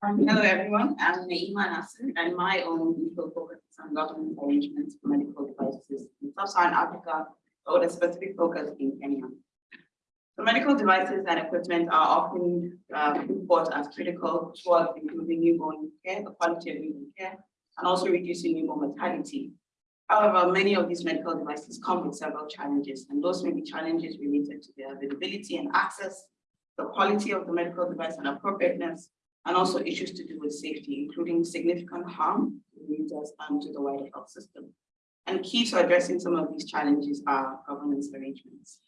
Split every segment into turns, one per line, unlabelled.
Um, hello, everyone. I'm Naima Nasser, and my own legal focus is on governance arrangements for medical devices in sub-Saharan Africa, but with a specific focus in Kenya. So medical devices and equipment are often uh, thought as critical towards improving newborn care, the quality of newborn care, and also reducing newborn mortality. However, many of these medical devices come with several challenges, and those may be challenges related to their availability and access, the quality of the medical device and appropriateness, and also issues to do with safety, including significant harm to users and to the wider health system. And key to addressing some of these challenges are governance arrangements.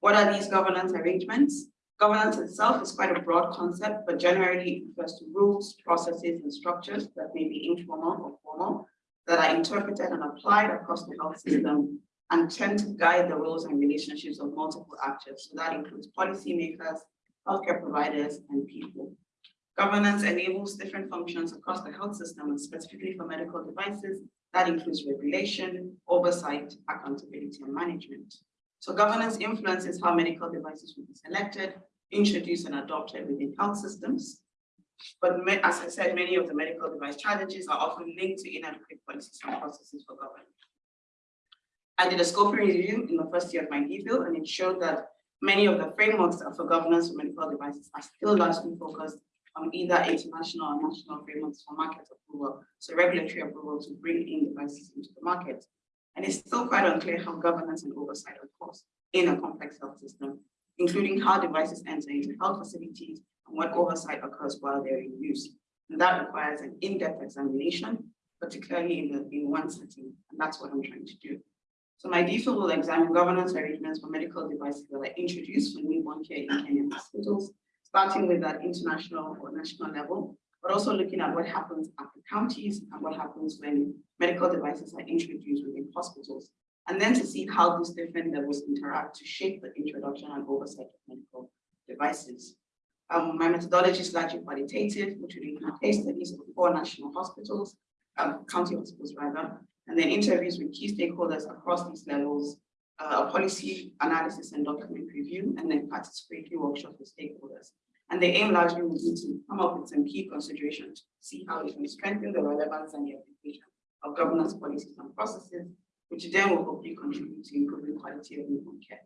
What are these governance arrangements? Governance itself is quite a broad concept, but generally refers to rules, processes, and structures that may be informal or formal, that are interpreted and applied across the health system and tend to guide the roles and relationships of multiple actors. So that includes policymakers, healthcare providers, and people. Governance enables different functions across the health system, and specifically for medical devices, that includes regulation, oversight, accountability, and management. So governance influences how medical devices will be selected, introduced, and adopted within health systems. But as I said, many of the medical device challenges are often linked to inadequate policies and processes for governance. I did a scoping review in the first year of my DPhil, and it showed that many of the frameworks for governance for medical devices are still largely focused on either international or national frameworks for market approval, so regulatory approval to bring in devices into the market. And it's still quite unclear how governance and oversight caused in a complex health system, including how devices enter into health facilities and what oversight occurs while they're in use. And that requires an in-depth examination, particularly in, the, in one setting, and that's what I'm trying to do. So my DPhil will examine governance arrangements for medical devices that are introduced for newborn care in Kenyan hospitals, starting with that international or national level, but also looking at what happens at the counties and what happens when medical devices are introduced within hospitals, and then to see how these different levels interact to shape the introduction and oversight of medical devices. Um, my methodology is largely qualitative, which would include case studies of four national hospitals, um, county hospitals rather, and then interviews with key stakeholders across these levels, uh, policy analysis and document review, and then participatory workshops with stakeholders. And the aim largely would be to come up with some key considerations to see how we can strengthen the relevance and the application of governance policies and processes, which then will hopefully contribute to improving quality of newborn care.